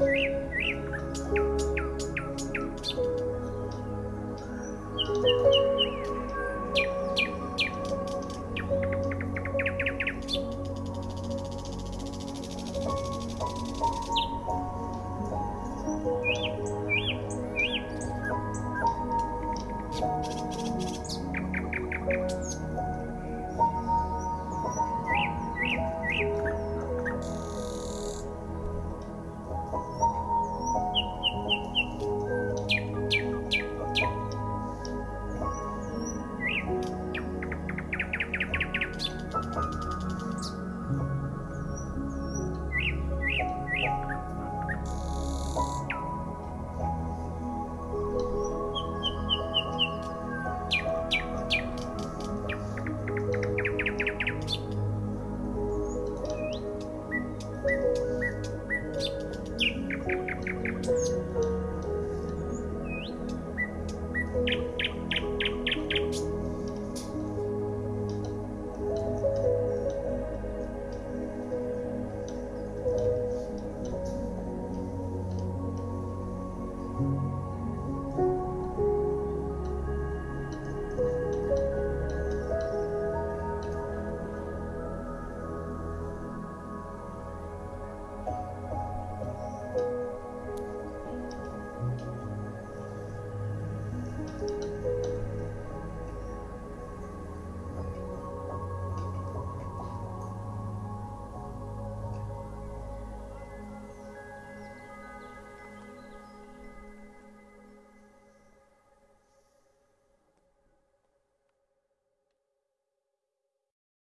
thank